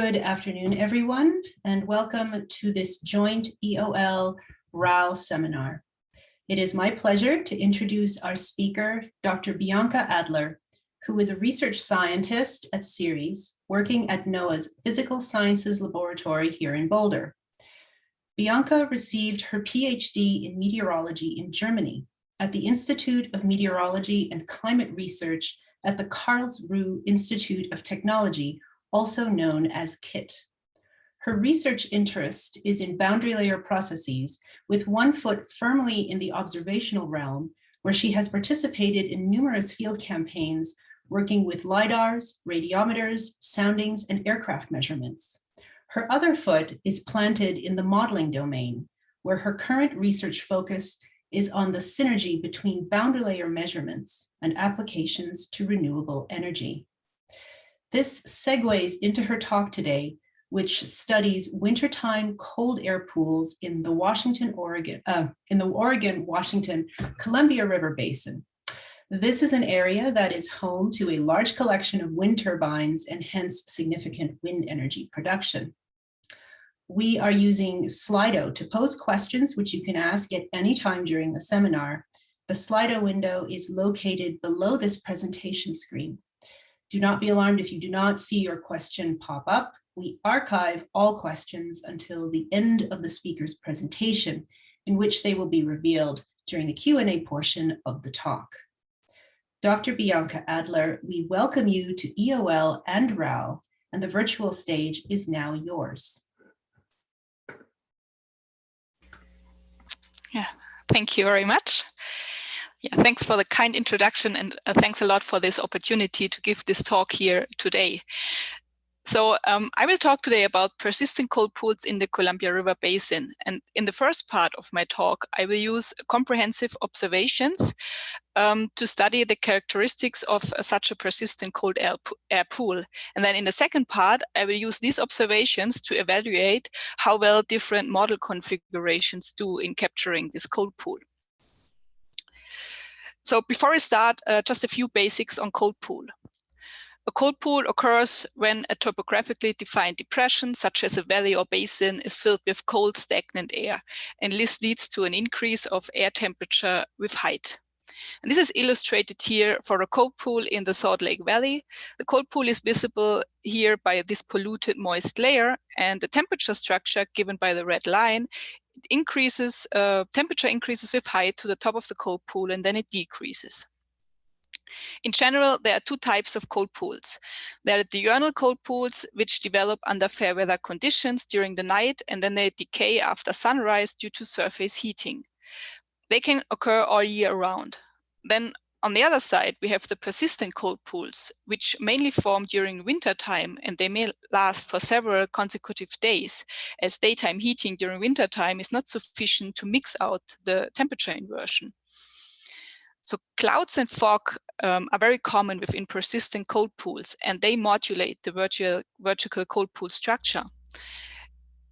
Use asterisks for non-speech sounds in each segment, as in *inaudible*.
Good afternoon, everyone, and welcome to this joint EOL RAL seminar. It is my pleasure to introduce our speaker, Dr. Bianca Adler, who is a research scientist at CIRES, working at NOAA's Physical Sciences Laboratory here in Boulder. Bianca received her PhD in meteorology in Germany at the Institute of Meteorology and Climate Research at the Karlsruhe Institute of Technology, also known as KIT. Her research interest is in boundary layer processes with one foot firmly in the observational realm, where she has participated in numerous field campaigns working with LIDARs, radiometers, soundings, and aircraft measurements. Her other foot is planted in the modeling domain, where her current research focus is on the synergy between boundary layer measurements and applications to renewable energy. This segues into her talk today, which studies wintertime cold air pools in the Washington, Oregon, uh, in the Oregon, Washington, Columbia River Basin. This is an area that is home to a large collection of wind turbines and hence significant wind energy production. We are using Slido to pose questions, which you can ask at any time during the seminar. The Slido window is located below this presentation screen. Do not be alarmed if you do not see your question pop up. We archive all questions until the end of the speaker's presentation, in which they will be revealed during the Q&A portion of the talk. Dr. Bianca Adler, we welcome you to EOL and RAL, and the virtual stage is now yours. Yeah, thank you very much. Yeah, thanks for the kind introduction and uh, thanks a lot for this opportunity to give this talk here today. So um, I will talk today about persistent cold pools in the Columbia River Basin. And in the first part of my talk, I will use comprehensive observations um, to study the characteristics of uh, such a persistent cold air, air pool. And then in the second part, I will use these observations to evaluate how well different model configurations do in capturing this cold pool. So before I start, uh, just a few basics on cold pool. A cold pool occurs when a topographically defined depression, such as a valley or basin, is filled with cold, stagnant air, and this leads to an increase of air temperature with height. And this is illustrated here for a cold pool in the Salt Lake Valley. The cold pool is visible here by this polluted moist layer, and the temperature structure given by the red line increases, uh, temperature increases with height to the top of the cold pool and then it decreases. In general, there are two types of cold pools. There are diurnal cold pools, which develop under fair weather conditions during the night, and then they decay after sunrise due to surface heating. They can occur all year round. Then on the other side, we have the persistent cold pools, which mainly form during winter time, and they may last for several consecutive days, as daytime heating during winter time is not sufficient to mix out the temperature inversion. So clouds and fog um, are very common within persistent cold pools, and they modulate the vertical, vertical cold pool structure.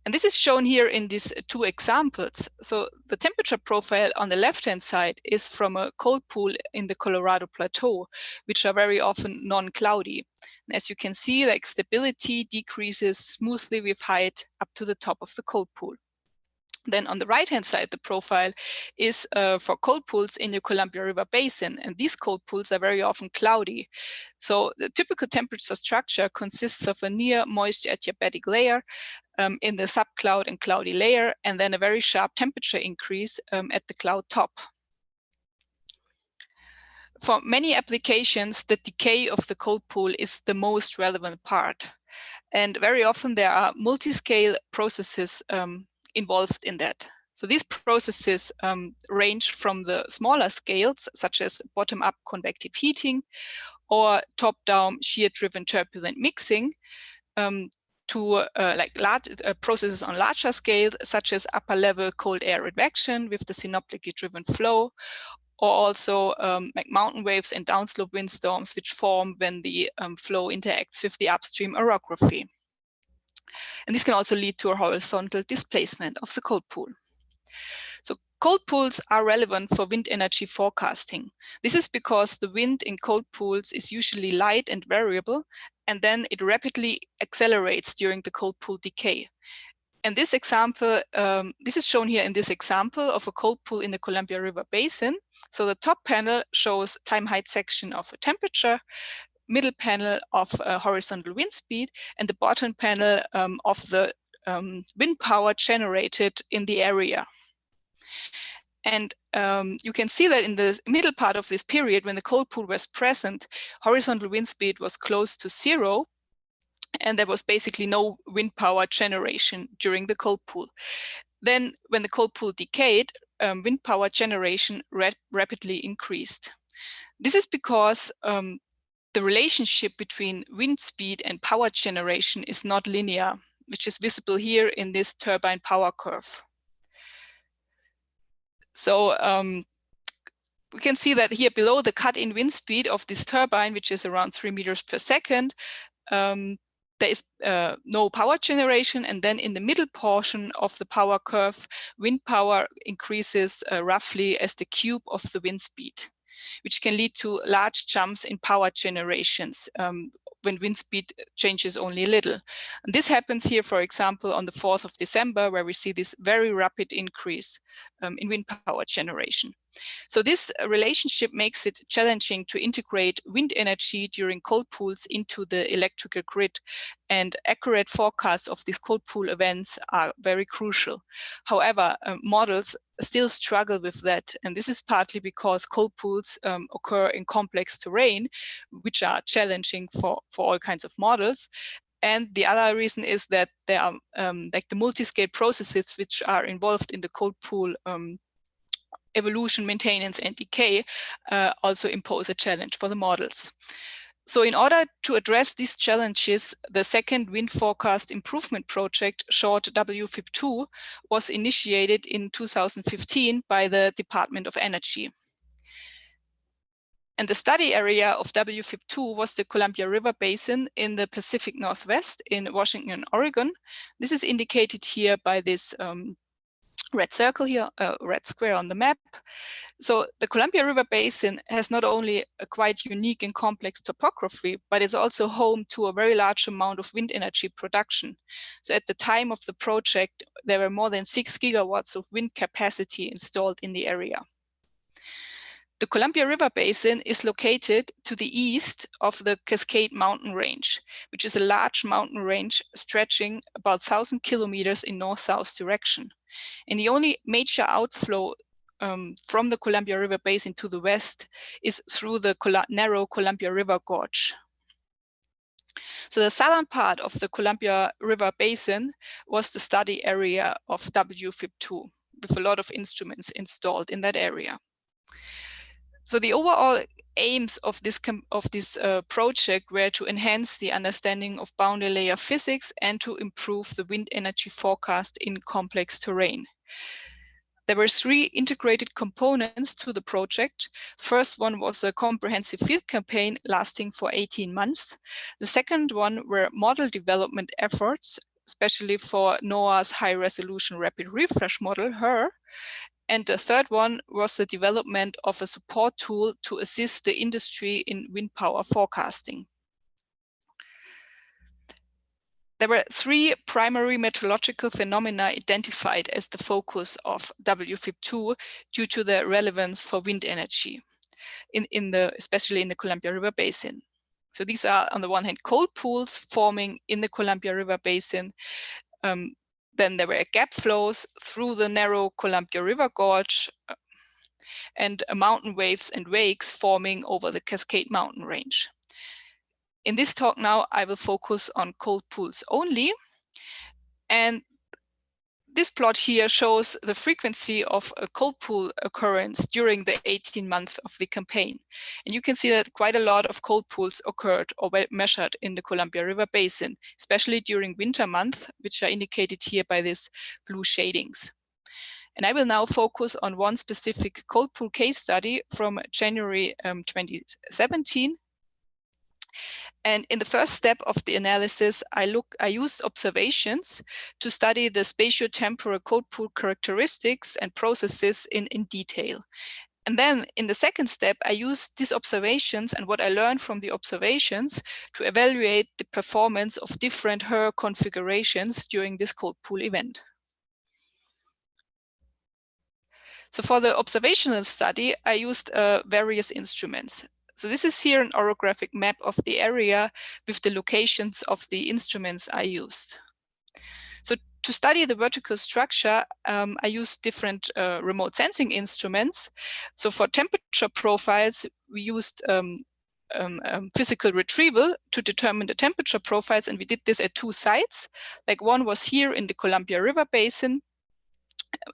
And this is shown here in these two examples. So the temperature profile on the left-hand side is from a cold pool in the Colorado Plateau, which are very often non-cloudy. And as you can see, like stability decreases smoothly with height up to the top of the cold pool. Then on the right-hand side, the profile is uh, for cold pools in the Columbia River Basin. And these cold pools are very often cloudy. So the typical temperature structure consists of a near moist adiabatic layer um, in the subcloud and cloudy layer, and then a very sharp temperature increase um, at the cloud top. For many applications, the decay of the cold pool is the most relevant part. And very often there are multi-scale processes um, involved in that. So these processes um, range from the smaller scales, such as bottom-up convective heating or top-down shear-driven turbulent mixing, um, to uh, like large uh, processes on larger scale, such as upper level cold air advection with the synoptically driven flow, or also um, like mountain waves and downslope windstorms, which form when the um, flow interacts with the upstream orography. And this can also lead to a horizontal displacement of the cold pool. So Cold pools are relevant for wind energy forecasting. This is because the wind in cold pools is usually light and variable, and then it rapidly accelerates during the cold pool decay. And this example, um, this is shown here in this example of a cold pool in the Columbia River Basin. So the top panel shows time height section of a temperature, middle panel of uh, horizontal wind speed, and the bottom panel um, of the um, wind power generated in the area. And um, you can see that in the middle part of this period, when the cold pool was present, horizontal wind speed was close to zero, and there was basically no wind power generation during the cold pool. Then when the cold pool decayed, um, wind power generation rapidly increased. This is because um, the relationship between wind speed and power generation is not linear, which is visible here in this turbine power curve. So um, we can see that here below the cut-in wind speed of this turbine, which is around three meters per second, um, there is uh, no power generation. And then in the middle portion of the power curve, wind power increases uh, roughly as the cube of the wind speed, which can lead to large jumps in power generations um, when wind speed changes only a little. And this happens here, for example, on the 4th of December, where we see this very rapid increase um, in wind power generation. So this relationship makes it challenging to integrate wind energy during cold pools into the electrical grid and accurate forecasts of these cold pool events are very crucial. However, uh, models still struggle with that. And this is partly because cold pools um, occur in complex terrain, which are challenging for, for all kinds of models. And the other reason is that there are um, like the multi-scale processes which are involved in the cold pool um, evolution, maintenance, and decay uh, also impose a challenge for the models. So in order to address these challenges, the second wind forecast improvement project, short WFIP2, was initiated in 2015 by the Department of Energy. And the study area of WFIP2 was the Columbia River Basin in the Pacific Northwest in Washington, Oregon. This is indicated here by this um, red circle here, a red square on the map. So the Columbia River Basin has not only a quite unique and complex topography, but it's also home to a very large amount of wind energy production. So at the time of the project, there were more than six gigawatts of wind capacity installed in the area. The Columbia River Basin is located to the east of the Cascade Mountain Range, which is a large mountain range stretching about 1,000 kilometers in north-south direction. And the only major outflow um, from the Columbia River Basin to the west is through the Col narrow Columbia River Gorge. So the southern part of the Columbia River Basin was the study area of WFIP2 with a lot of instruments installed in that area. So the overall aims of this of this uh, project were to enhance the understanding of boundary layer physics and to improve the wind energy forecast in complex terrain. There were three integrated components to the project. The first one was a comprehensive field campaign lasting for 18 months. The second one were model development efforts, especially for NOAA's high resolution rapid refresh model, HRRR. And the third one was the development of a support tool to assist the industry in wind power forecasting. There were three primary meteorological phenomena identified as the focus of WFIP2 due to their relevance for wind energy, in, in the, especially in the Columbia River Basin. So these are on the one hand cold pools forming in the Columbia River Basin, um, then there were gap flows through the narrow Columbia River Gorge uh, and mountain waves and wakes forming over the Cascade Mountain Range. In this talk now, I will focus on cold pools only. And this plot here shows the frequency of a cold pool occurrence during the 18 months of the campaign. And you can see that quite a lot of cold pools occurred or were measured in the Columbia River Basin, especially during winter months, which are indicated here by these blue shadings. And I will now focus on one specific cold pool case study from January um, 2017. And in the first step of the analysis, I look, I used observations to study the spatiotemporal cold pool characteristics and processes in, in detail. And then in the second step, I used these observations and what I learned from the observations to evaluate the performance of different HRRR configurations during this cold pool event. So for the observational study, I used uh, various instruments. So this is here an orographic map of the area with the locations of the instruments I used. So to study the vertical structure, um, I used different uh, remote sensing instruments. So for temperature profiles, we used um, um, um, physical retrieval to determine the temperature profiles. And we did this at two sites. Like one was here in the Columbia River Basin,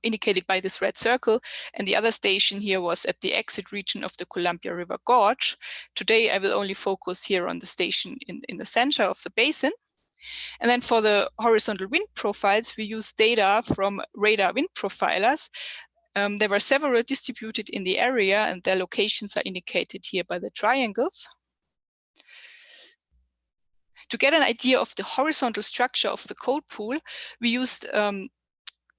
indicated by this red circle. And the other station here was at the exit region of the Columbia River Gorge. Today, I will only focus here on the station in, in the center of the basin. And then for the horizontal wind profiles, we use data from radar wind profilers. Um, there were several distributed in the area and their locations are indicated here by the triangles. To get an idea of the horizontal structure of the cold pool, we used um,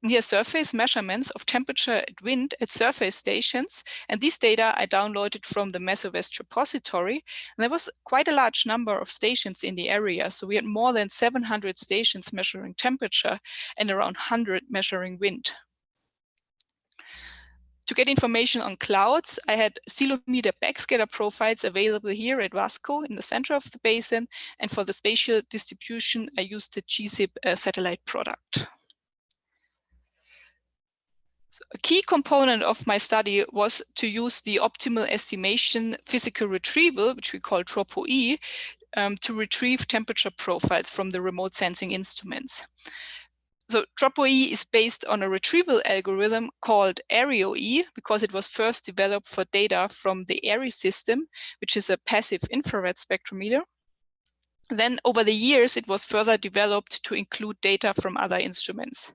near surface measurements of temperature and wind at surface stations. And these data I downloaded from the MesoWest repository. And there was quite a large number of stations in the area. So we had more than 700 stations measuring temperature and around 100 measuring wind. To get information on clouds, I had ceilometer backscatter profiles available here at WASCO in the center of the basin. And for the spatial distribution, I used the GSIP uh, satellite product. A key component of my study was to use the optimal estimation physical retrieval, which we call TROPoe, um, to retrieve temperature profiles from the remote sensing instruments. So TROPoe is based on a retrieval algorithm called AERIoe because it was first developed for data from the AERI system, which is a passive infrared spectrometer. Then over the years, it was further developed to include data from other instruments.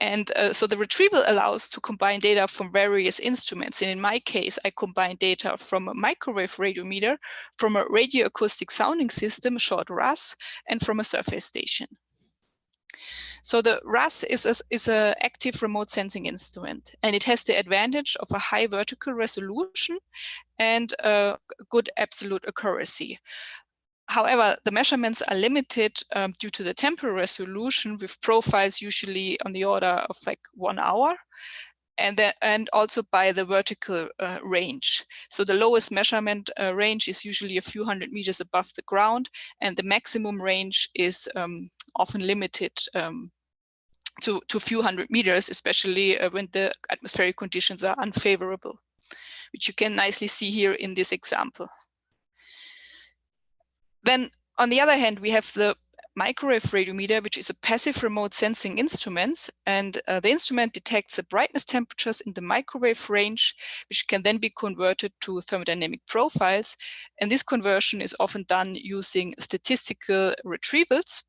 And uh, so the retrieval allows to combine data from various instruments. And in my case, I combine data from a microwave radiometer, from a radioacoustic sounding system, short RAS, and from a surface station. So the RAS is a, is a active remote sensing instrument, and it has the advantage of a high vertical resolution and a good absolute accuracy. However, the measurements are limited um, due to the temporal resolution with profiles usually on the order of like one hour and, the, and also by the vertical uh, range. So the lowest measurement uh, range is usually a few hundred meters above the ground and the maximum range is um, often limited um, to, to a few hundred meters, especially uh, when the atmospheric conditions are unfavorable, which you can nicely see here in this example. Then on the other hand, we have the microwave radiometer, which is a passive remote sensing instrument. And uh, the instrument detects the brightness temperatures in the microwave range, which can then be converted to thermodynamic profiles. And this conversion is often done using statistical retrievals.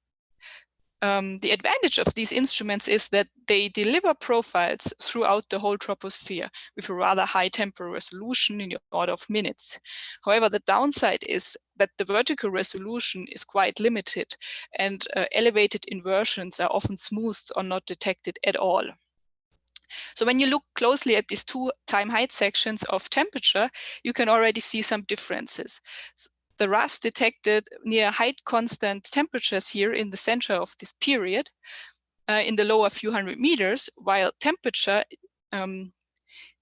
Um, the advantage of these instruments is that they deliver profiles throughout the whole troposphere with a rather high temporal resolution in the order of minutes. However, the downside is that the vertical resolution is quite limited and uh, elevated inversions are often smoothed or not detected at all. So when you look closely at these two time height sections of temperature, you can already see some differences. The RAS detected near height constant temperatures here in the center of this period uh, in the lower few hundred meters, while temperature um,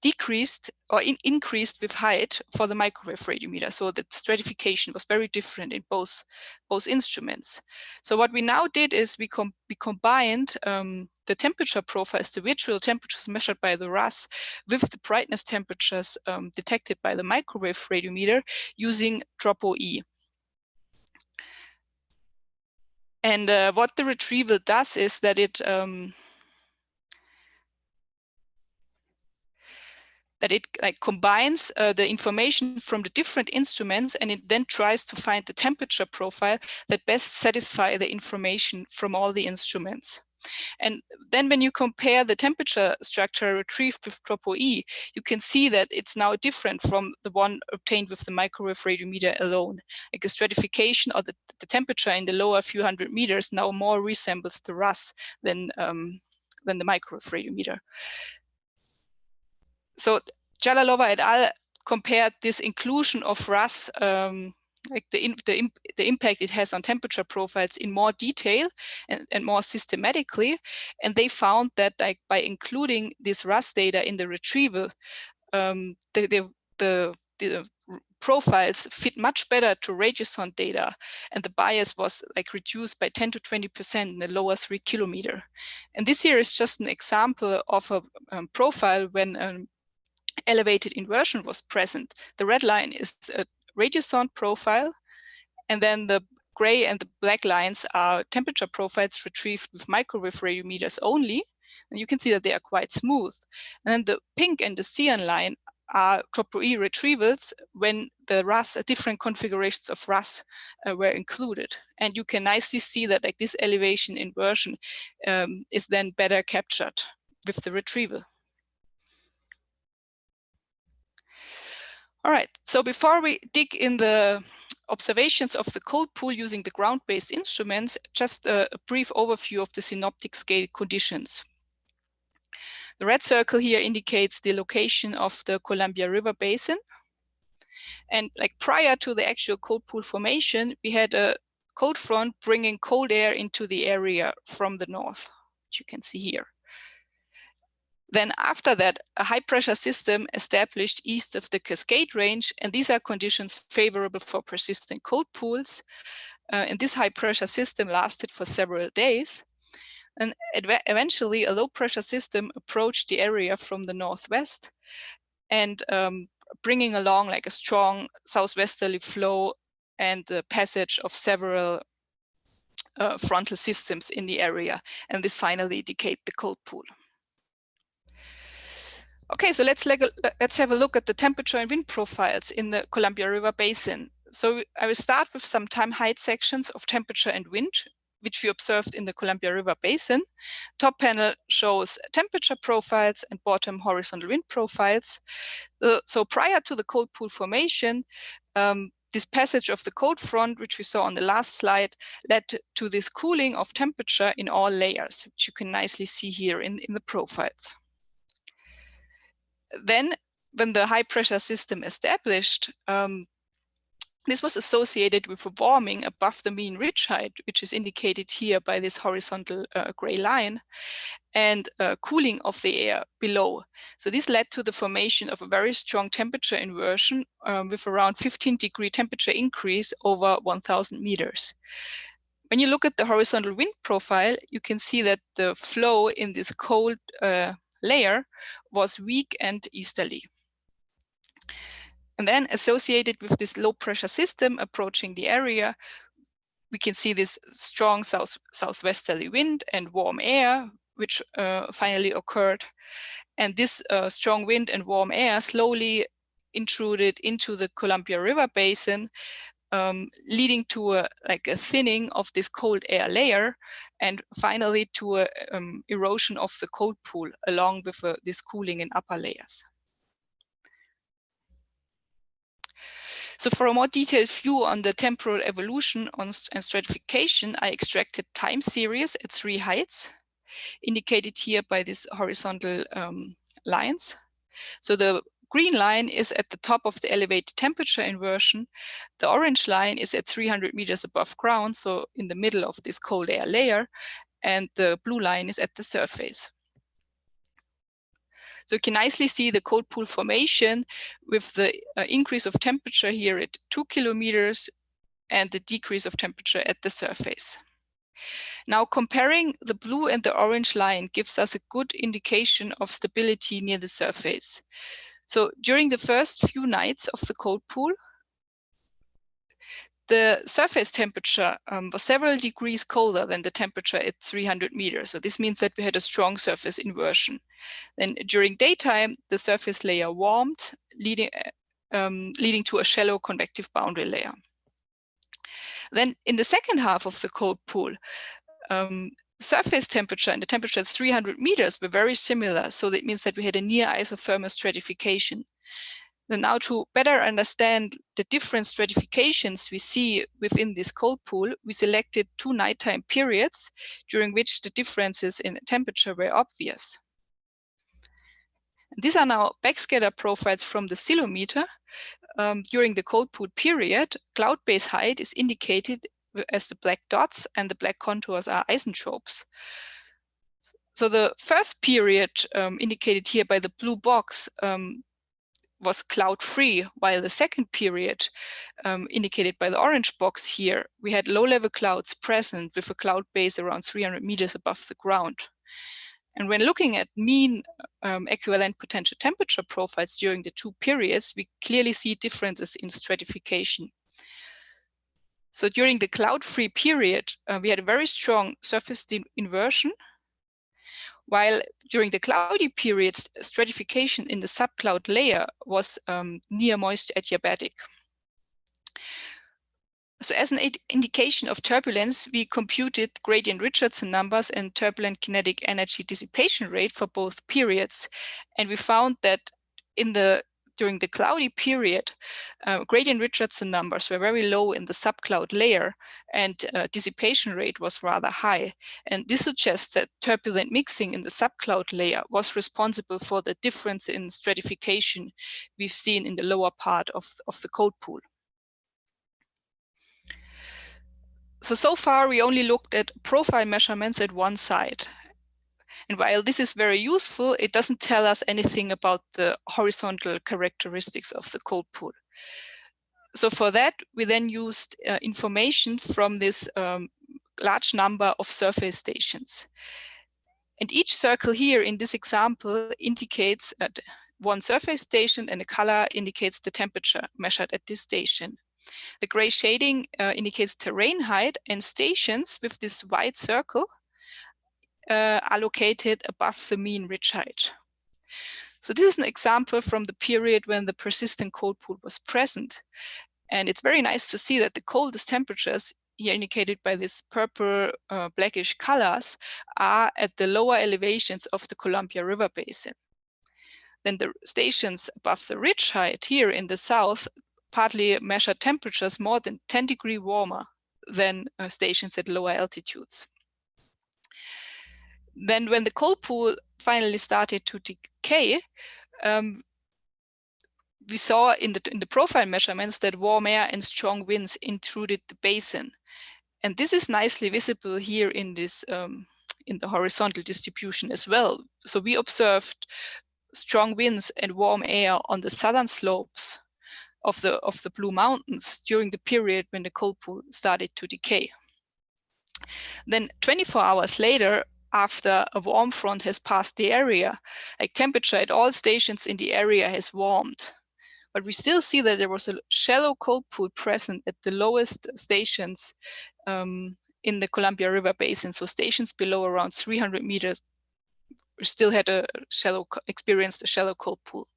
decreased or in increased with height for the microwave radiometer. So the stratification was very different in both, both instruments. So what we now did is we, com we combined um, the temperature profiles, the virtual temperatures measured by the RAS with the brightness temperatures um, detected by the microwave radiometer using TROPoe. And uh, what the retrieval does is that it um, that it like combines uh, the information from the different instruments and it then tries to find the temperature profile that best satisfy the information from all the instruments. And then when you compare the temperature structure retrieved with TROPoe, you can see that it's now different from the one obtained with the microwave radiometer alone. Like the stratification or the, the temperature in the lower few hundred meters now more resembles the RAS than, um, than the microwave radiometer. So Djalalova et al. compared this inclusion of RAS um, like the, the, the impact it has on temperature profiles in more detail and, and more systematically. And they found that like by including this RAS data in the retrieval, um, the, the, the, the profiles fit much better to radiosonde data and the bias was like reduced by 10 to 20 percent in the lower three kilometer and this here is just an example of a um, profile when an elevated inversion was present the red line is a radiosonde profile. And then the gray and the black lines are temperature profiles retrieved with microwave radiometers only. And you can see that they are quite smooth. And then the pink and the cyan line are TROPoe retrievals when the RAS, uh, different configurations of RAS uh, were included. And you can nicely see that like this elevation inversion um, is then better captured with the retrieval. All right, so before we dig in the observations of the cold pool using the ground-based instruments, just a, a, brief overview of the synoptic scale conditions. The red circle here indicates the location of the Columbia River Basin. And like prior to the actual cold pool formation, we had a cold front bringing cold air into the area from the north, which you can see here. Then after that, a high pressure system established east of the Cascade Range, and these are conditions favorable for persistent cold pools. Uh, and this high pressure system lasted for several days. And eventually a low pressure system approached the area from the northwest and um, bringing along like a strong southwesterly flow and the passage of several uh, frontal systems in the area. And this finally indicate the cold pool. Okay, so let's, let's have a look at the temperature and wind profiles in the Columbia River Basin. So I will start with some time height sections of temperature and wind, which we observed in the Columbia River Basin. Top panel shows temperature profiles and bottom horizontal wind profiles. Uh, so prior to the cold pool formation, um, this passage of the cold front, which we saw on the last slide, led to this cooling of temperature in all layers, which you can nicely see here in, in the profiles then when the high pressure system established, um, this was associated with a warming above the mean ridge height, which is indicated here by this horizontal uh, gray line, and uh, cooling of the air below. So this led to the formation of a very strong temperature inversion um, with around 15 degree temperature increase over 1000 meters. When you look at the horizontal wind profile, you can see that the flow in this cold uh, layer was weak and easterly. And then associated with this low pressure system approaching the area, we can see this strong south southwesterly wind and warm air, which uh, finally occurred. And this uh, strong wind and warm air slowly intruded into the Columbia River Basin, um, leading to a, like a thinning of this cold air layer and finally to a um, erosion of the cold pool along with uh, this cooling in upper layers. So for a more detailed view on the temporal evolution on and stratification, I extracted time series at three heights, indicated here by these horizontal um, lines. So the green line is at the top of the elevated temperature inversion. The orange line is at 300 meters above ground, so in the middle of this cold air layer, and the blue line is at the surface. So you can nicely see the cold pool formation with the uh, increase of temperature here at two kilometers and the decrease of temperature at the surface. Now comparing the blue and the orange line gives us a good indication of stability near the surface. So during the first few nights of the cold pool, the surface temperature um, was several degrees colder than the temperature at 300 meters. So this means that we had a strong surface inversion. Then during daytime, the surface layer warmed, leading, um, leading to a shallow convective boundary layer. Then in the second half of the cold pool, um, surface temperature and the temperature at 300 meters were very similar. So that means that we had a near isothermal stratification. So now to better understand the different stratifications we see within this cold pool, we selected two nighttime periods during which the differences in temperature were obvious. These are now backscatter profiles from the ceilometer. Um, during the cold pool period, cloud base height is indicated as the black dots and the black contours are isentropes. So the first period um, indicated here by the blue box um, was cloud-free, while the second period, um, indicated by the orange box here, we had low-level clouds present with a cloud base around 300 meters above the ground. And when looking at mean um, equivalent potential temperature profiles during the two periods, we clearly see differences in stratification. So during the cloud-free period, uh, we had a very strong surface inversion while during the cloudy periods, stratification in the subcloud layer was um, near moist adiabatic. So as an indication of turbulence, we computed gradient Richardson numbers and turbulent kinetic energy dissipation rate for both periods. And we found that in the during the cloudy period, uh, gradient Richardson numbers were very low in the subcloud layer and uh, dissipation rate was rather high. And this suggests that turbulent mixing in the subcloud layer was responsible for the difference in stratification we've seen in the lower part of, of the cold pool. So, so far we only looked at profile measurements at one site. And while this is very useful, it doesn't tell us anything about the horizontal characteristics of the cold pool. So for that, we then used uh, information from this um, large number of surface stations. And each circle here in this example indicates one surface station and a color indicates the temperature measured at this station. The gray shading uh, indicates terrain height and stations with this white circle uh, are located above the mean ridge height. So this is an example from the period when the persistent cold pool was present. And it's very nice to see that the coldest temperatures here indicated by these purple uh, blackish colors are at the lower elevations of the Columbia River Basin. Then the stations above the ridge height here in the south partly measure temperatures more than 10 degree warmer than uh, stations at lower altitudes. Then when the cold pool finally started to decay, um, we saw in the, in the profile measurements that warm air and strong winds intruded the basin. And this is nicely visible here in this um, in the horizontal distribution as well. So we observed strong winds and warm air on the southern slopes of the of the Blue Mountains during the period when the cold pool started to decay. Then 24 hours later, after a warm front has passed the area. Like temperature at all stations in the area has warmed. But we still see that there was a shallow cold pool present at the lowest stations um, in the Columbia River Basin. So stations below around 300 meters still had a shallow, experienced a shallow cold pool.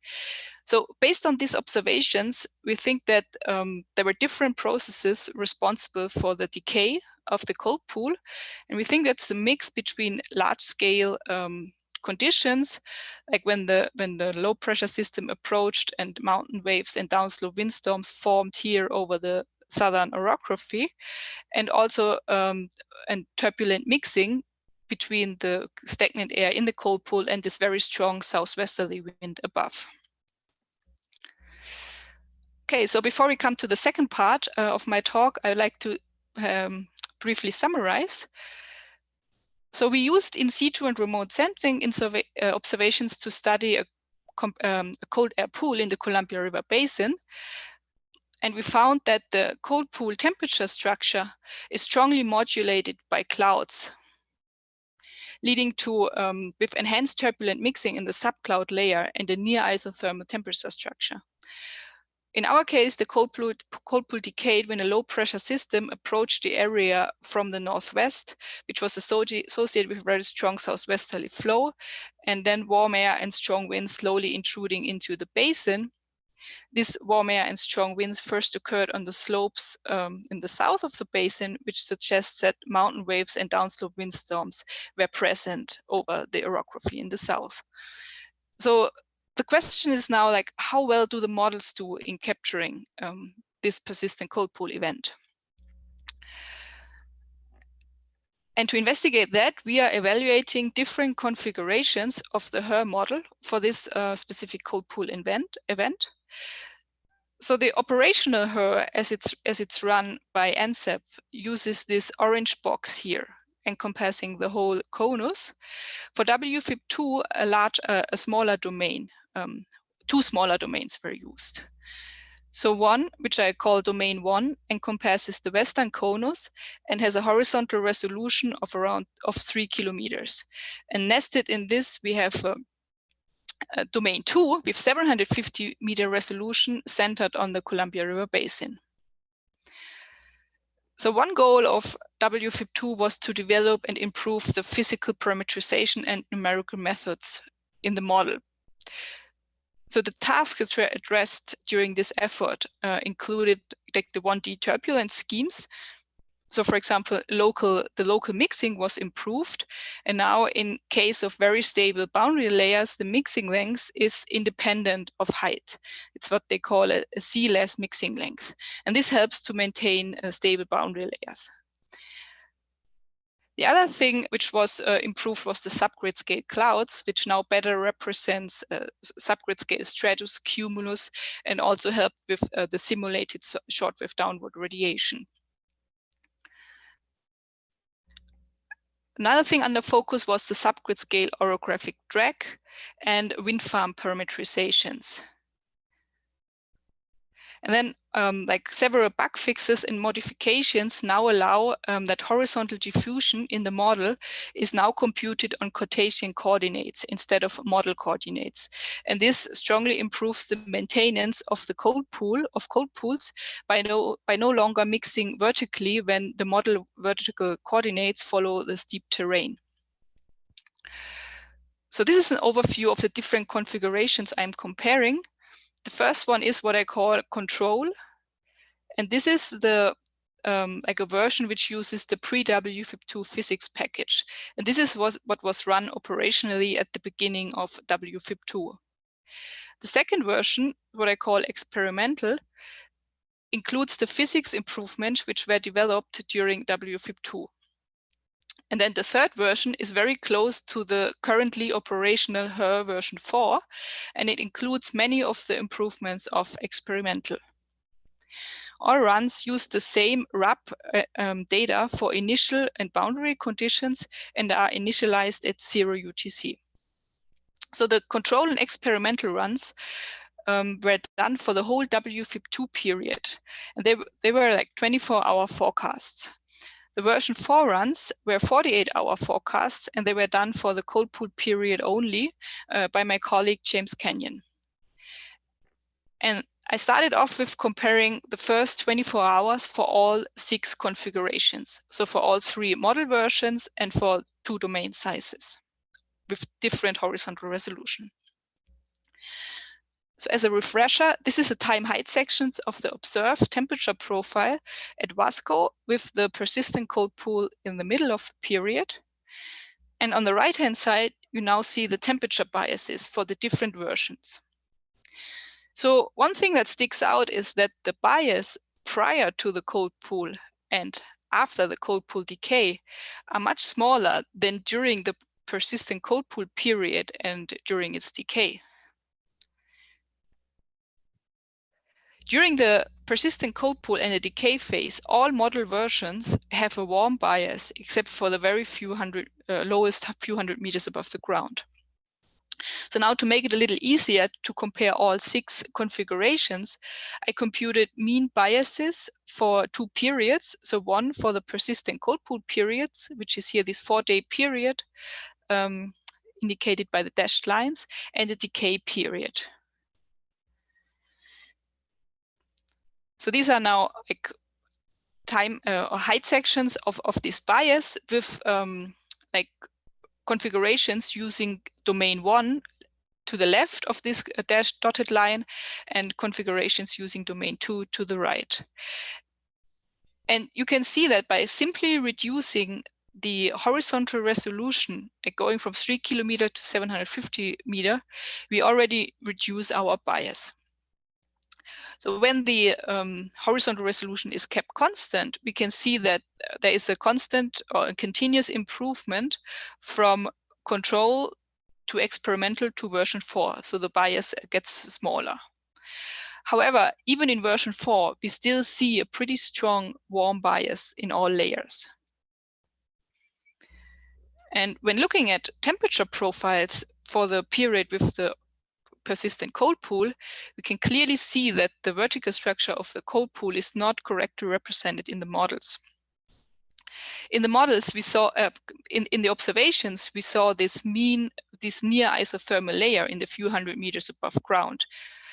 So based on these observations, we think that um, there were different processes responsible for the decay of the cold pool. And we think that's a mix between large scale um, conditions, like when the when the low pressure system approached and mountain waves and downslope windstorms formed here over the southern orography, and also um, and turbulent mixing between the stagnant air in the cold pool and this very strong southwesterly wind above. Okay, so before we come to the second part uh, of my talk, I'd like to um, briefly summarize. So we used in situ and remote sensing in survey, uh, observations to study a, um, a cold air pool in the Columbia River Basin. And we found that the cold pool temperature structure is strongly modulated by clouds, leading to um, with enhanced turbulent mixing in the subcloud layer and a near isothermal temperature structure. In our case, the cold pool, cold pool decayed when a low pressure system approached the area from the northwest, which was associated with very strong southwesterly flow, and then warm air and strong winds slowly intruding into the basin. This warm air and strong winds first occurred on the slopes um, in the south of the basin, which suggests that mountain waves and downslope windstorms were present over the orography in the south. So the question is now like, how well do the models do in capturing um, this persistent cold pool event? And to investigate that, we are evaluating different configurations of the HRRR model for this uh, specific cold pool event. event. So the operational HRRR, as it's, as it's run by NCEP, uses this orange box here encompassing the whole conus. For WFIP2, a large, uh, a smaller domain um, two smaller domains were used. So one, which I call domain one, encompasses the western conus and has a horizontal resolution of around of three kilometers. And nested in this, we have uh, domain two with 750 meter resolution centered on the Columbia River Basin. So one goal of WFIP2 was to develop and improve the physical parameterization and numerical methods in the model. So the tasks that were addressed during this effort uh, included like the 1D turbulence schemes. So for example, local the local mixing was improved. And now in case of very stable boundary layers, the mixing length is independent of height. It's what they call a, a C-less mixing length. And this helps to maintain uh, stable boundary layers. The other thing which was uh, improved was the subgrid scale clouds, which now better represents uh, subgrid scale stratus, cumulus, and also help with uh, the simulated shortwave downward radiation. Another thing under focus was the subgrid scale orographic drag and wind farm parametrizations. And then um, like several bug fixes and modifications now allow um, that horizontal diffusion in the model is now computed on Cartesian coordinates instead of model coordinates. And this strongly improves the maintenance of the cold pool of cold pools by no, by no longer mixing vertically when the model vertical coordinates follow the steep terrain. So this is an overview of the different configurations I'm comparing. The first one is what I call control. And this is the um, like a version which uses the pre-WFIP2 physics package. And this is was, what was run operationally at the beginning of WFIP2. The second version, what I call experimental, includes the physics improvements which were developed during WFIP2. And then the third version is very close to the currently operational HRRR version 4, and it includes many of the improvements of experimental. All runs use the same RAP uh, um, data for initial and boundary conditions and are initialized at zero UTC. So the control and experimental runs um, were done for the whole WFIP2 period. And they, they were like 24 hour forecasts. The version 4 runs were 48-hour forecasts, and they were done for the cold pool period only uh, by my colleague Jaymes Kenyon. And I started off with comparing the first 24 hours for all six configurations. So for all three model versions and for two domain sizes with different horizontal resolution. So as a refresher, this is the time height sections of the observed temperature profile at Wasco with the persistent cold pool in the middle of the period. And on the right-hand side, you now see the temperature biases for the different versions. So one thing that sticks out is that the bias prior to the cold pool and after the cold pool decay are much smaller than during the persistent cold pool period and during its decay. During the persistent cold pool and the decay phase, all model versions have a warm bias, except for the very few hundred, uh, lowest few hundred meters above the ground. So now to make it a little easier to compare all six configurations, I computed mean biases for two periods. So one for the persistent cold pool periods, which is here this four day period um, indicated by the dashed lines, and the decay period. So these are now like time uh, or height sections of, of this bias with um, like configurations using domain one to the left of this uh, dashed dotted line and configurations using domain two to the right. And you can see that by simply reducing the horizontal resolution going from three kilometer to 750 meter, we already reduce our bias. So when the um, horizontal resolution is kept constant, we can see that uh, there is a constant or a continuous improvement from control to experimental to version 4. So the bias gets smaller. However, even in version 4, we still see a pretty strong warm bias in all layers. And when looking at temperature profiles for the period with the persistent cold pool, we can clearly see that the vertical structure of the cold pool is not correctly represented in the models. In the models, we saw, uh, in, in the observations, we saw this mean, this near isothermal layer in the few hundred meters above ground,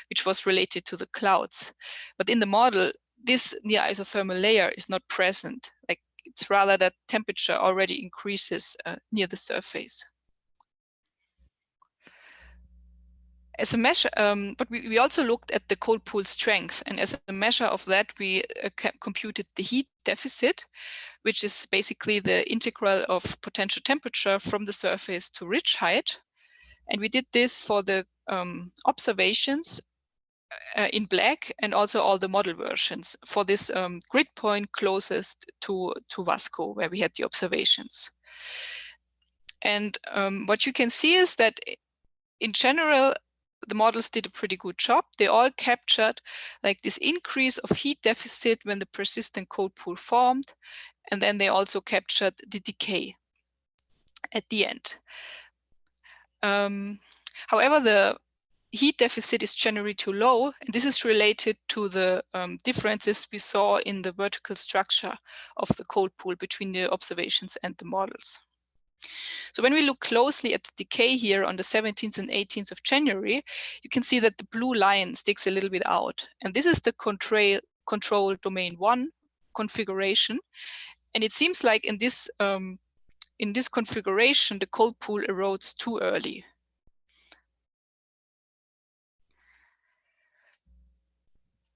which was related to the clouds. But in the model, this near isothermal layer is not present. Like it's rather that temperature already increases uh, near the surface. As a measure, um, but we, we also looked at the cold pool strength. And as a measure of that, we uh, computed the heat deficit, which is basically the integral of potential temperature from the surface to ridge height. And we did this for the um, observations uh, in black and also all the model versions for this um, grid point closest to, to Wasco, where we had the observations. And um, what you can see is that in general, the models did a pretty good job. They all captured like this increase of heat deficit when the persistent cold pool formed. And then they also captured the decay at the end. Um, however, the heat deficit is generally too low, and this is related to the um, differences we saw in the vertical structure of the cold pool between the observations and the models. So when we look closely at the decay here on the 17th and 18th of January, you can see that the blue line sticks a little bit out. And this is the control, control domain one configuration. And it seems like in this, um, in this configuration, the cold pool erodes too early.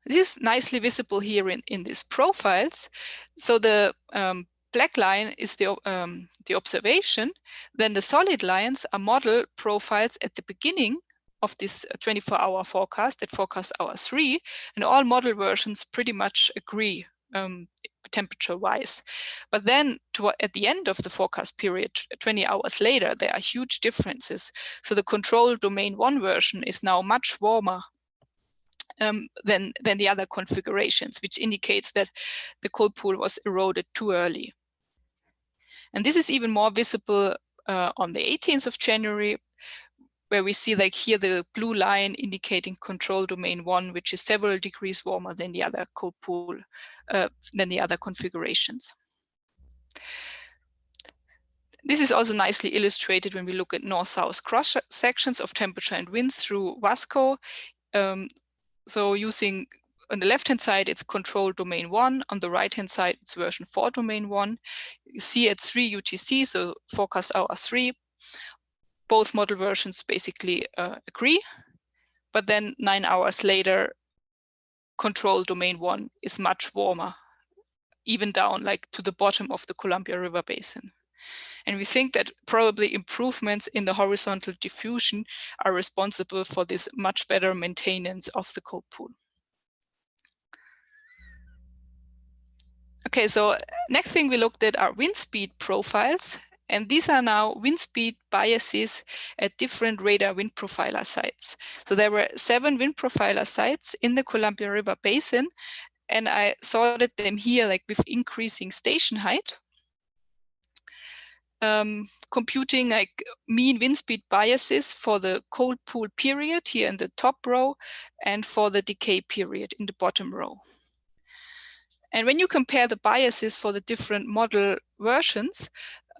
This is nicely visible here in, in these profiles. So the um, black line is the, um, the observation, then the solid lines are model profiles at the beginning of this 24-hour forecast at forecast hour three, and all model versions pretty much agree um, temperature-wise. But then to, at the end of the forecast period, 20 hours later, there are huge differences. So the control domain one version is now much warmer um, than, than the other configurations, which indicates that the cold pool was eroded too early. And this is even more visible uh, on the 18th of January, where we see like here the blue line indicating control domain one, which is several degrees warmer than the other cold pool, uh, than the other configurations. This is also nicely illustrated when we look at north-south cross sections of temperature and winds through Wasco. Um, so using on the left-hand side, it's control domain one. On the right-hand side, it's version four domain one. You see at three UTC, so forecast hour three, both model versions basically uh, agree. But then nine hours later, control domain one is much warmer, even down like to the bottom of the Columbia River Basin. And we think that probably improvements in the horizontal diffusion are responsible for this much better maintenance of the cold pool. Okay, so next thing we looked at are wind speed profiles. And these are now wind speed biases at different radar wind profiler sites. So there were seven wind profiler sites in the Columbia River Basin. And I sorted them here like with increasing station height um, computing like mean wind speed biases for the cold pool period here in the top row and for the decay period in the bottom row. And when you compare the biases for the different model versions,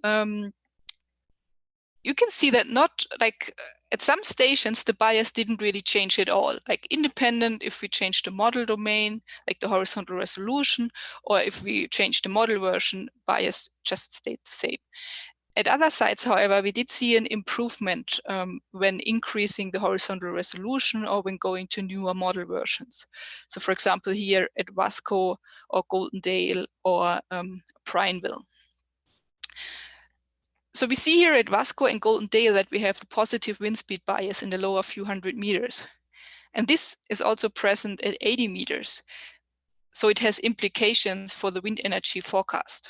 um, you can see that not like at some stations, the bias didn't really change at all, like independent if we change the model domain, like the horizontal resolution, or if we change the model version, bias just stayed the same. At other sites, however, we did see an improvement um, when increasing the horizontal resolution or when going to newer model versions. So for example, here at Wasco or Goldendale or um, Prineville. So we see here at Wasco and Goldendale that we have the positive wind speed bias in the lower few hundred meters. And this is also present at 80 meters. So it has implications for the wind energy forecast.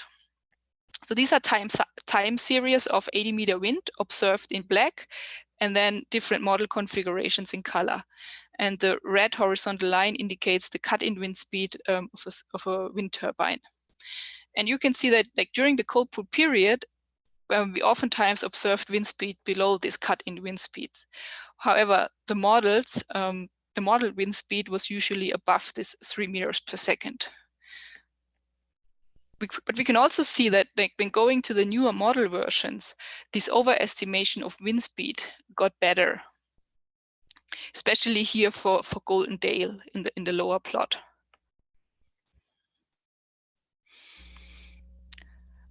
So these are time, time series of 80 meter wind observed in black and then different model configurations in color. And the red horizontal line indicates the cut-in wind speed um, of, a, of a wind turbine. And you can see that like during the cold pool period, um, we oftentimes observed wind speed below this cut-in wind speed. However, the models, um, the model wind speed was usually above this three meters per second. But we can also see that like, when going to the newer model versions, this overestimation of wind speed got better, especially here for, for Goldendale in the, in the lower plot.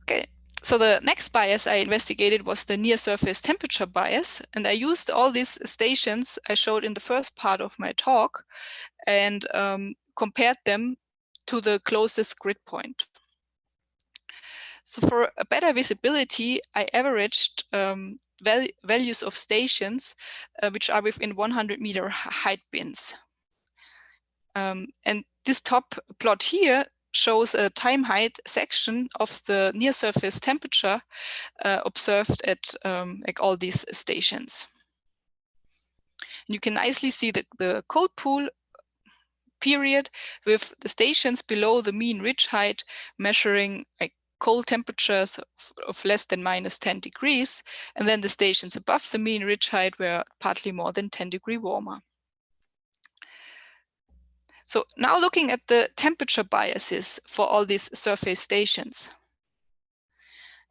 Okay, so the next bias I investigated was the near surface temperature bias. And I used all these stations I showed in the first part of my talk and um, compared them to the closest grid point. So for a better visibility, I averaged um, val values of stations uh, which are within 100 meter height bins. Um, and this top plot here shows a time height section of the near surface temperature uh, observed at um, like all these stations. And you can nicely see that the cold pool period with the stations below the mean ridge height measuring like cold temperatures of, less than minus 10 degrees, and then the stations above the mean ridge height were partly more than 10 degree warmer. So now looking at the temperature biases for all these surface stations.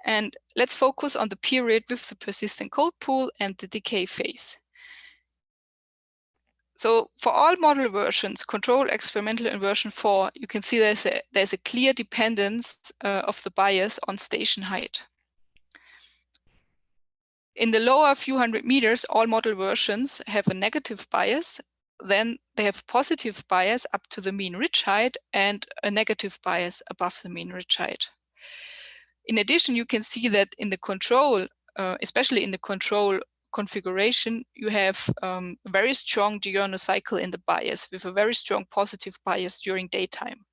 And let's focus on the period with the persistent cold pool and the decay phase. So for all model versions, control experimental in version 4, you can see there's a, there's a clear dependence uh, of the bias on station height. In the lower few hundred meters, all model versions have a negative bias then they have positive bias up to the mean ridge height and a negative bias above the mean ridge height. In addition, you can see that in the control, uh, especially in the control configuration, you have um, a very strong diurnal cycle in the bias with a very strong positive bias during daytime.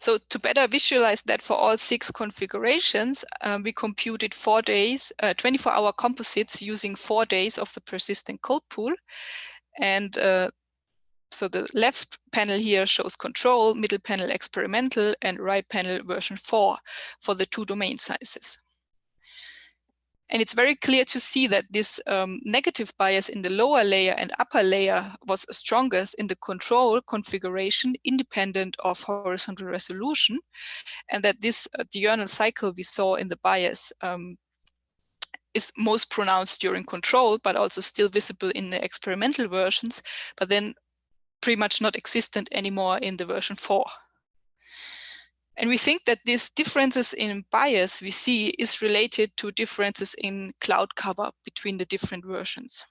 So to better visualize that for all six configurations, um, we computed four days, 24-hour uh, composites using four days of the persistent cold pool. And uh, so the left panel here shows control, middle panel experimental, and right panel version 4 for the two domain sizes. And it's very clear to see that this um, negative bias in the lower layer and upper layer was strongest in the control configuration independent of horizontal resolution. And that this uh, diurnal cycle we saw in the bias um, is most pronounced during control, but also still visible in the experimental versions, but then pretty much not existent anymore in the version 4. And we think that these differences in bias we see is related to differences in cloud cover between the different versions.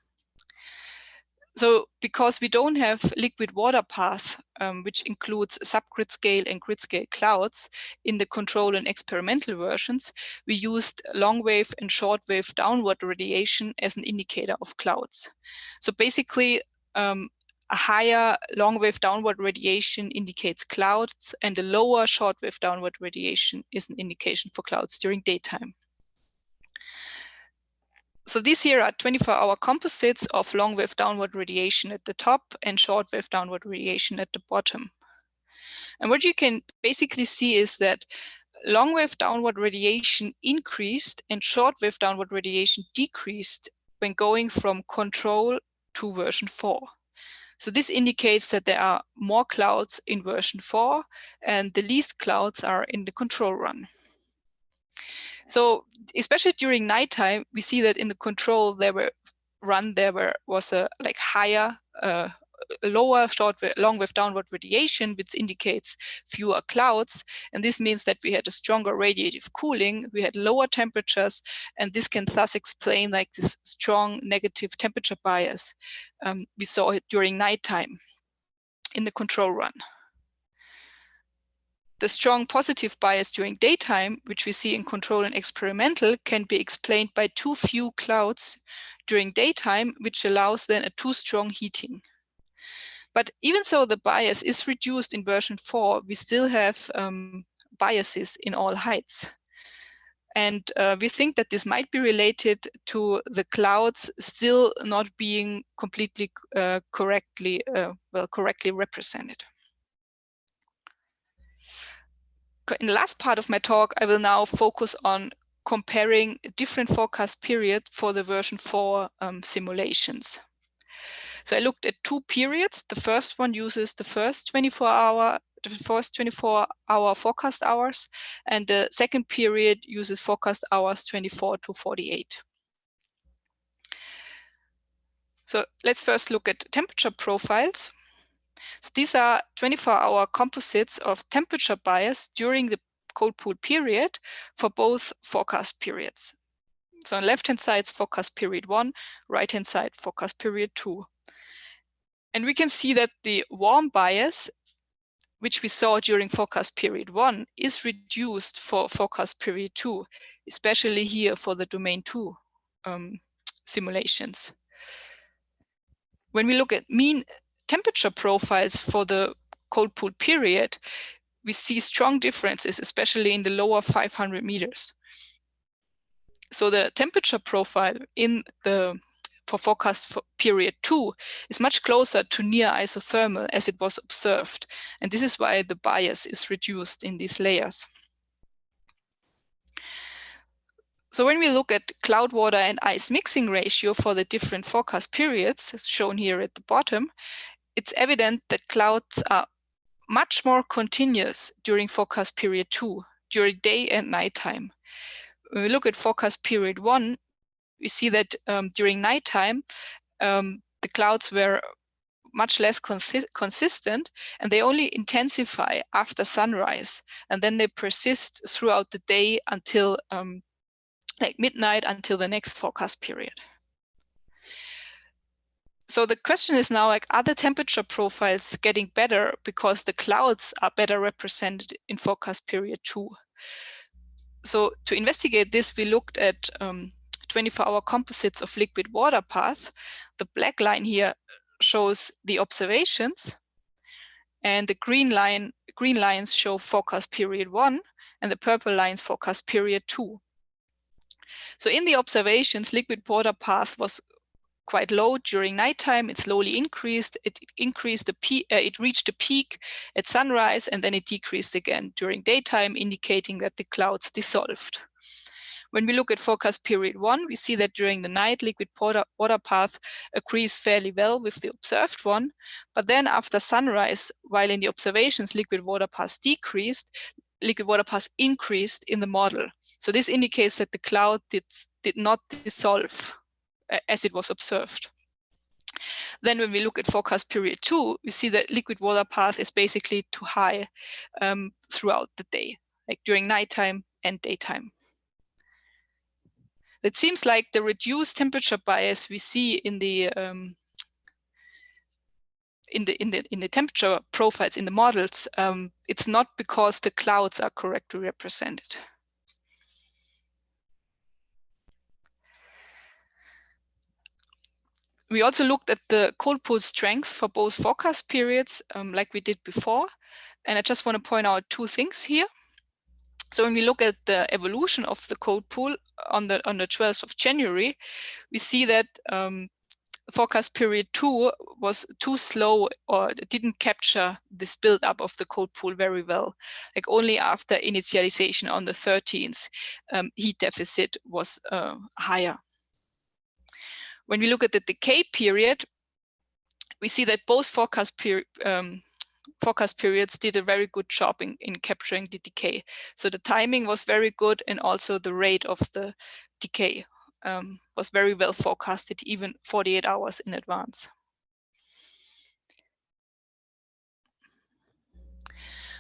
So because we don't have liquid water path, um, which includes subgrid scale and grid scale clouds in the control and experimental versions, we used long wave and short wave downward radiation as an indicator of clouds. So basically, um, a higher long wave downward radiation indicates clouds and a lower short wave downward radiation is an indication for clouds during daytime. So these here are 24 hour composites of long wave downward radiation at the top and short wave downward radiation at the bottom. And what you can basically see is that long wave downward radiation increased and short wave downward radiation decreased when going from control to version 4. So this indicates that there are more clouds in version 4 and the least clouds are in the control run. So especially during nighttime, we see that in the control there were run there were was a like higher uh, lower short long wave downward radiation, which indicates fewer clouds. And this means that we had a stronger radiative cooling, we had lower temperatures, and this can thus explain like this strong negative temperature bias um, we saw it during nighttime in the control run. The strong positive bias during daytime, which we see in control and experimental, can be explained by too few clouds during daytime, which allows then a too strong heating. But even so the bias is reduced in version 4, we still have um, biases in all heights. And uh, we think that this might be related to the clouds still not being completely uh, correctly, uh, well, correctly represented. In the last part of my talk, I will now focus on comparing different forecast period for the version 4 um, simulations. So I looked at two periods. The first one uses the first 24 hour, the first 24 hour forecast hours, and the second period uses forecast hours 24 to 48. So let's first look at temperature profiles. So these are 24-hour composites of temperature bias during the cold pool period for both forecast periods. So on left-hand side forecast period one, right-hand side forecast period two. And we can see that the warm bias, which we saw during forecast period one, is reduced for forecast period two, especially here for the domain two um, simulations. When we look at mean temperature profiles for the cold pool period, we see strong differences, especially in the lower 500 meters. So the temperature profile in the for forecast for period two is much closer to near isothermal as it was observed. And this is why the bias is reduced in these layers. So when we look at cloud water and ice mixing ratio for the different forecast periods, as shown here at the bottom, it's evident that clouds are much more continuous during forecast period two, during day and nighttime. When we look at forecast period one, we see that um, during nighttime, um, the clouds were much less consi consistent and they only intensify after sunrise and then they persist throughout the day until um, like midnight until the next forecast period. So the question is now like, are the temperature profiles getting better because the clouds are better represented in forecast period two? So to investigate this, we looked at um, 24-hour composites of liquid water path. The black line here shows the observations, and the green line green lines show forecast period one, and the purple lines forecast period two. So in the observations, liquid water path was quite low during nighttime. It slowly increased. It increased the peak. Uh, it reached a peak at sunrise, and then it decreased again during daytime, indicating that the clouds dissolved. When we look at forecast period one, we see that during the night, liquid water path agrees fairly well with the observed one. But then after sunrise, while in the observations, liquid water path decreased, liquid water path increased in the model. So this indicates that the cloud did, did not dissolve as it was observed. Then when we look at forecast period two, we see that liquid water path is basically too high um, throughout the day, like during nighttime and daytime. It seems like the reduced temperature bias we see in the um, in the in the in the temperature profiles in the models, um, it's not because the clouds are correctly represented. We also looked at the cold pool strength for both forecast periods, um, like we did before. And I just want to point out two things here. So when we look at the evolution of the cold pool on the on the 12th of January, we see that um, forecast period two was too slow or didn't capture this build-up of the cold pool very well. Like only after initialization on the 13th, um, heat deficit was uh, higher. When we look at the decay period, we see that both forecast period um, forecast periods did a very good job in, in capturing the decay. So the timing was very good and also the rate of the decay um, was very well forecasted even 48 hours in advance.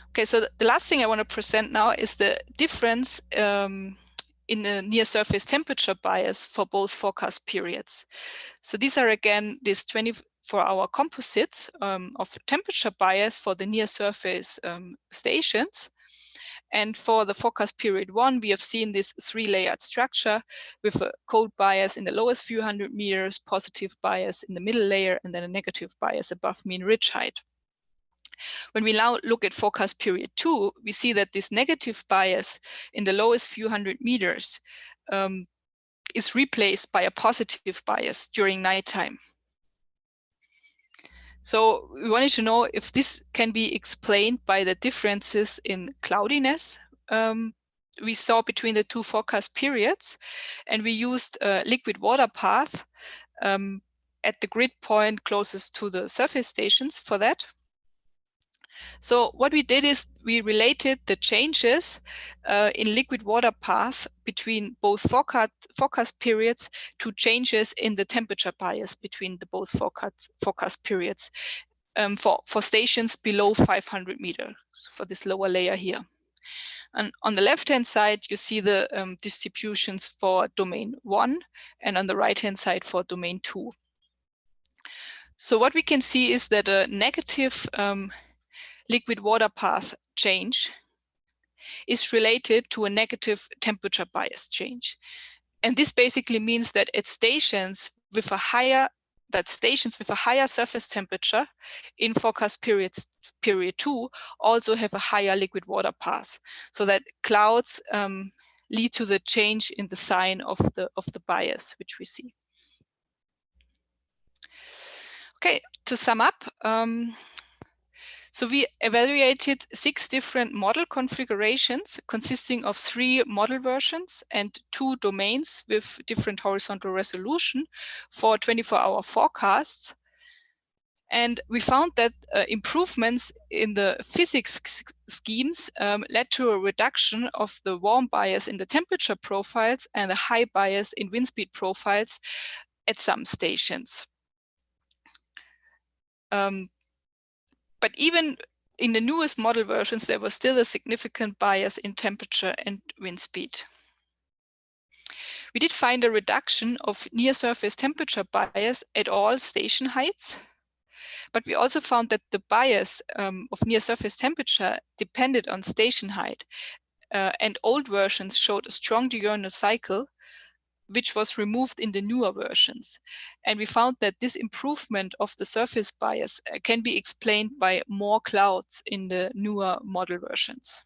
Okay, so the last thing I want to present now is the difference um, in the near surface temperature bias for both forecast periods. So these are again these 24 hour composites um, of temperature bias for the near surface um, stations. And for the forecast period one, we have seen this three layered structure with a cold bias in the lowest few hundred meters, positive bias in the middle layer, and then a negative bias above mean ridge height. When we now look at forecast period two, we see that this negative bias in the lowest few hundred meters um, is replaced by a positive bias during nighttime. So we wanted to know if this can be explained by the differences in cloudiness um, we saw between the two forecast periods. And we used a liquid water path um, at the grid point closest to the surface stations for that. So what we did is we related the changes uh, in liquid water path between both forecast, forecast periods to changes in the temperature bias between the both forecast, forecast periods um, for, for stations below 500 meters for this lower layer here. And on the left-hand side, you see the um, distributions for domain one, and on the right-hand side for domain two. So what we can see is that a negative um, liquid water path change is related to a negative temperature bias change. And this basically means that at stations with a higher that stations with a higher surface temperature in forecast periods period two also have a higher liquid water path so that clouds um, lead to the change in the sign of the of the bias which we see okay to sum up um, so we evaluated six different model configurations consisting of three model versions and two domains with different horizontal resolution for 24-hour forecasts. And we found that uh, improvements in the physics schemes um, led to a reduction of the warm bias in the temperature profiles and the high bias in wind speed profiles at some stations. Um, but even in the newest model versions, there was still a significant bias in temperature and wind speed. We did find a reduction of near surface temperature bias at all station heights, but we also found that the bias um, of near surface temperature depended on station height, uh, and old versions showed a strong diurnal cycle which was removed in the newer versions. And we found that this improvement of the surface bias uh, can be explained by more clouds in the newer model versions.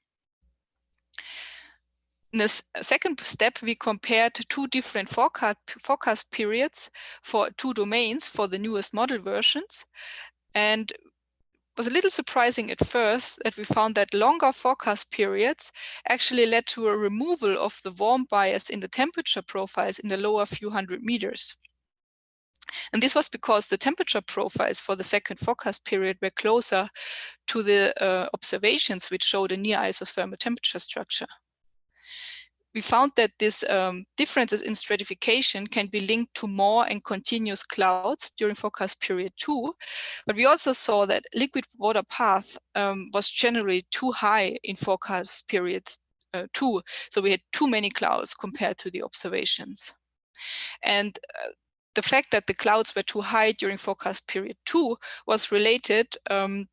In the second step, we compared two different forecast, forecast periods for two domains for the newest model versions. And was a little surprising at first that we found that longer forecast periods actually led to a removal of the warm bias in the temperature profiles in the lower few hundred meters. And this was because the temperature profiles for the second forecast period were closer to the uh, observations which showed a near isothermal temperature structure we found that these um, differences in stratification can be linked to more and continuous clouds during forecast period two. But we also saw that liquid water path um, was generally too high in forecast period uh, two. So we had too many clouds compared to the observations. And uh, the fact that the clouds were too high during forecast period two was related um,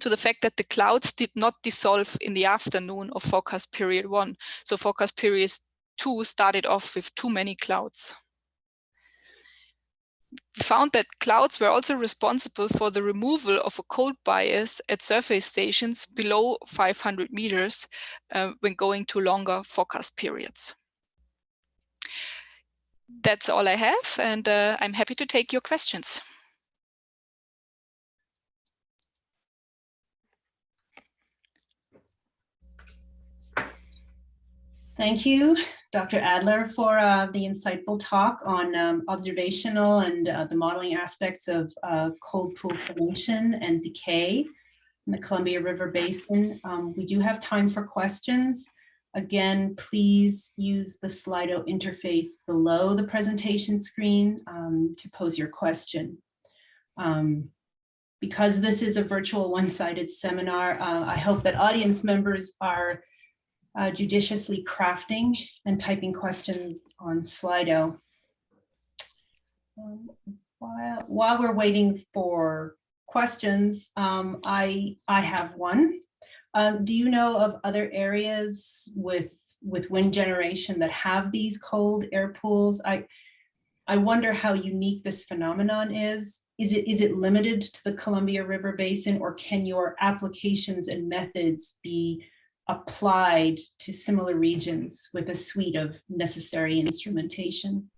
to the fact that the clouds did not dissolve in the afternoon of forecast period one. So forecast period two started off with too many clouds. We found that clouds were also responsible for the removal of a cold bias at surface stations below 500 meters uh, when going to longer forecast periods. That's all I have, and uh, I'm happy to take your questions. Thank you, Dr. Adler, for uh, the insightful talk on um, observational and uh, the modeling aspects of uh, cold pool formation and decay. in the Columbia River Basin. Um, we do have time for questions. Again, please use the Slido interface below the presentation screen um, to pose your question. Um, because this is a virtual one-sided seminar, uh, I hope that audience members are uh, judiciously crafting and typing questions on Slido. Um, while, while we're waiting for questions, um, I, I have one. Um, do you know of other areas with, with wind generation that have these cold air pools? I, I wonder how unique this phenomenon is. Is it, is it limited to the Columbia River Basin or can your applications and methods be applied to similar regions with a suite of necessary instrumentation?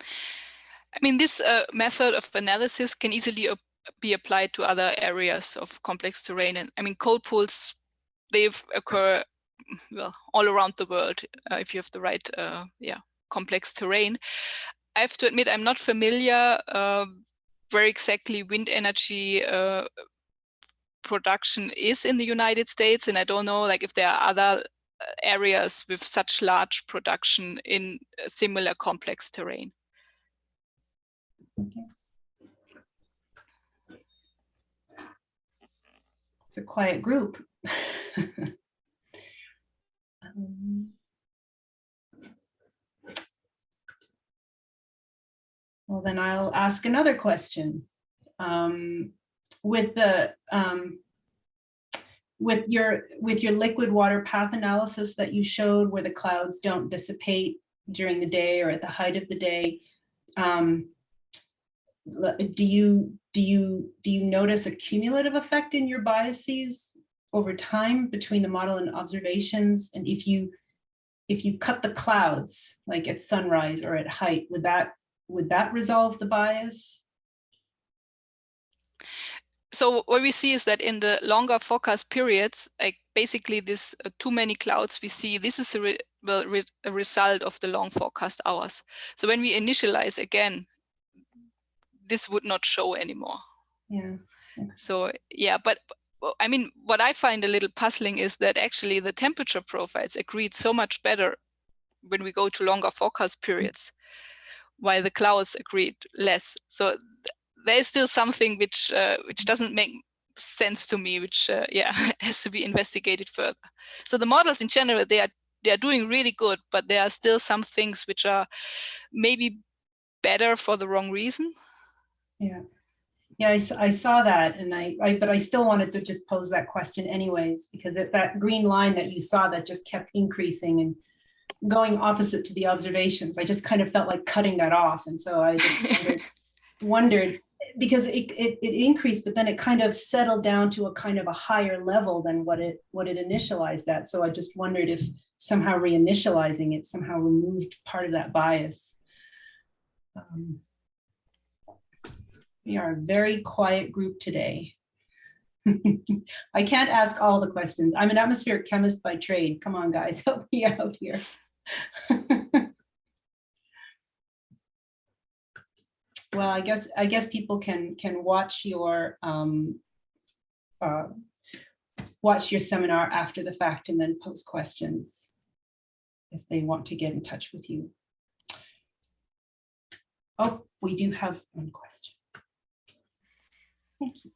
I mean, this uh, method of analysis can easily be applied to other areas of complex terrain. And I mean, cold pools, they occur well all around the world uh, if you have the right, uh, yeah, complex terrain. I have to admit, I'm not familiar uh, where exactly wind energy uh, production is in the United States, and I don't know like if there are other uh, areas with such large production in similar complex terrain. Okay. It's a quiet group. *laughs* um, well, then I'll ask another question. Um, with the um, with your with your liquid water path analysis that you showed where the clouds don't dissipate during the day or at the height of the day, um, do you do you do you notice a cumulative effect in your biases over time between the model and observations? And if you if you cut the clouds like at sunrise or at height would that would that resolve the bias so what we see is that in the longer forecast periods like basically this uh, too many clouds we see this is a, re well, re a result of the long forecast hours so when we initialize again this would not show anymore. Yeah. So yeah, but I mean, what I find a little puzzling is that actually the temperature profiles agreed so much better when we go to longer forecast periods, while the clouds agreed less. So there is still something which uh, which doesn't make sense to me, which uh, *laughs* yeah has to be investigated further. So the models in general they are they are doing really good, but there are still some things which are maybe better for the wrong reason. Yeah. Yeah, I, I saw that and I, I, but I still wanted to just pose that question anyways, because it, that green line that you saw that just kept increasing and going opposite to the observations, I just kind of felt like cutting that off. And so I just *laughs* wondered, wondered because it, it, it, increased, but then it kind of settled down to a kind of a higher level than what it what it initialized at. So I just wondered if somehow reinitializing it somehow removed part of that bias. Um, we are a very quiet group today. *laughs* I can't ask all the questions. I'm an atmospheric chemist by trade. Come on, guys, *laughs* help me out here. *laughs* well, I guess I guess people can can watch your um, uh, watch your seminar after the fact and then post questions if they want to get in touch with you. Oh, we do have one question. Thank you.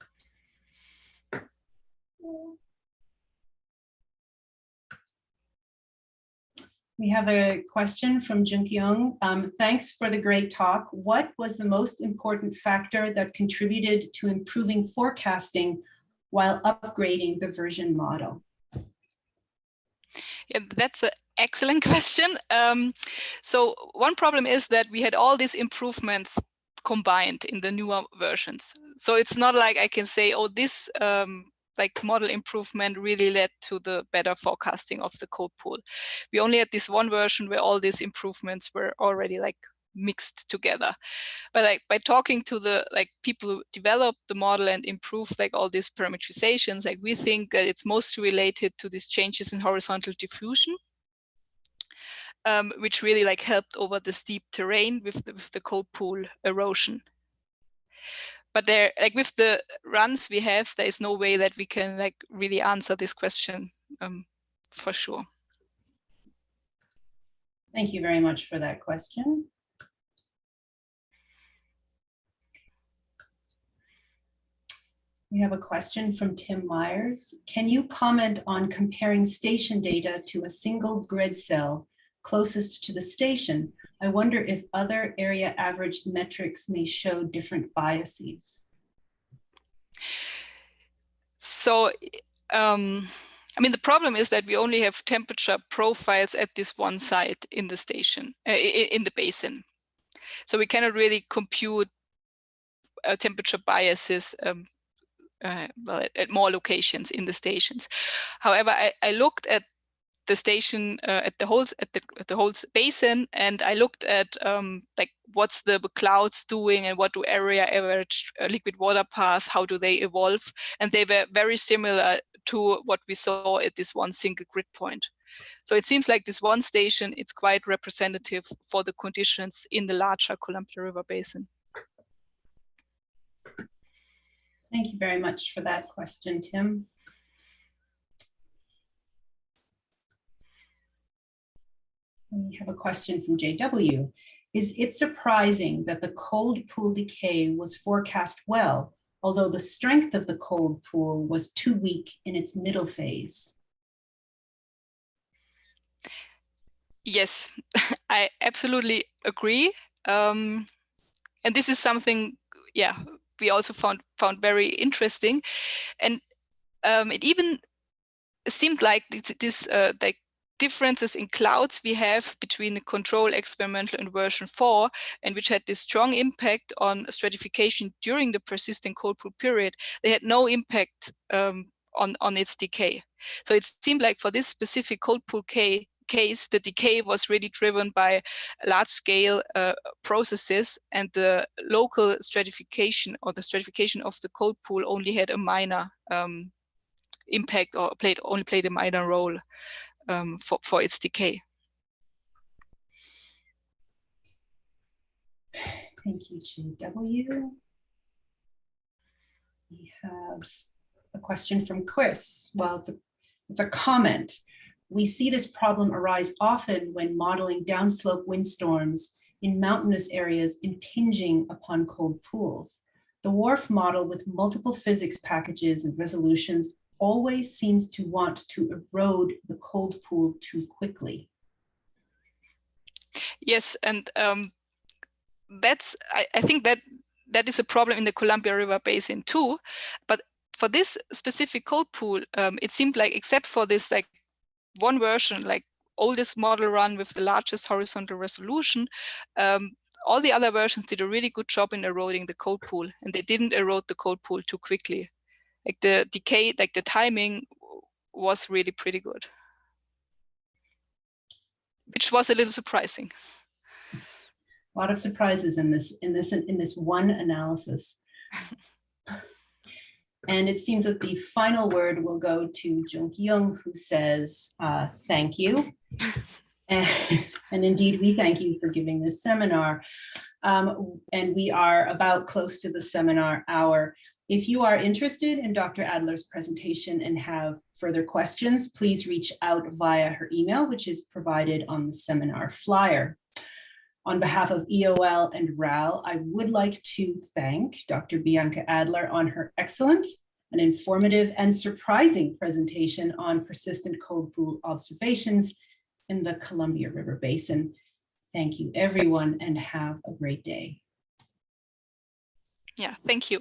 We have a question from Jun Kyung. Um, thanks for the great talk. What was the most important factor that contributed to improving forecasting while upgrading the version model? Yeah, that's an excellent *laughs* question. Um, so one problem is that we had all these improvements combined in the newer versions. So it's not like I can say, oh, this um, like model improvement really led to the better forecasting of the cold pool. We only had this one version where all these improvements were already like mixed together. But like by talking to the like people who developed the model and improved like all these parameterizations, like we think that it's mostly related to these changes in horizontal diffusion um, which really like helped over the steep terrain with the, with the cold pool erosion. But there, like with the runs we have, there is no way that we can like really answer this question um, for sure. Thank you very much for that question. We have a question from Tim Myers. Can you comment on comparing station data to a single grid cell closest to the station? I wonder if other area average metrics may show different biases. So, um, I mean, the problem is that we only have temperature profiles at this one site in the station, uh, in the basin. So we cannot really compute uh, temperature biases um, uh, well, at, at, more locations in the stations. However, I, I looked at the station uh, at the whole at the at the whole basin, and I looked at um, like what's the clouds doing and what do area average uh, liquid water path, how do they evolve, and they were very similar to what we saw at this one single grid point. So it seems like this one station, it's quite representative for the conditions in the larger Columbia River Basin. Thank you very much for that question, Tim. We have a question from JW. Is it surprising that the cold pool decay was forecast well, although the strength of the cold pool was too weak in its middle phase? Yes, *laughs* I absolutely agree. Um, and this is something, yeah, we also found found very interesting, and um, it even seemed like this, this uh, like differences in clouds we have between the control experimental and version 4 and which had this strong impact on stratification during the persistent cold pool period. They had no impact um, on on its decay. So it seemed like for this specific cold pool K case, the decay was really driven by large scale uh, processes and the local stratification or the stratification of the cold pool only had a minor um, impact or played only played a minor role um, for, for its decay. Thank you, JW. We have a question from Chris. Well, it's a, it's a comment. We see this problem arise often when modeling downslope windstorms in mountainous areas impinging upon cold pools. The WRF model with multiple physics packages and resolutions always seems to want to erode the cold pool too quickly. Yes, and um, that's, I, I think that that is a problem in the Columbia River Basin too. But for this specific cold pool, um, it seemed like except for this like one version, like oldest model run with the largest horizontal resolution, um, all the other versions did a really good job in eroding the cold pool and they didn't erode the cold pool too quickly. Like the decay, like the timing was really pretty good, which was a little surprising. A lot of surprises in this in this in this one analysis. *laughs* And it seems that the final word will go to Jung Kyung, who says, uh, thank you. *laughs* and, and, indeed, we thank you for giving this seminar. Um, and we are about close to the seminar hour. If you are interested in Dr. Adler's presentation and have further questions, please reach out via her email, which is provided on the seminar flyer. On behalf of EOL and RAL, I would like to thank Dr. Bianca Adler on her excellent and informative and surprising presentation on persistent cold pool observations in the Columbia River Basin. Thank you everyone and have a great day. Yeah, thank you.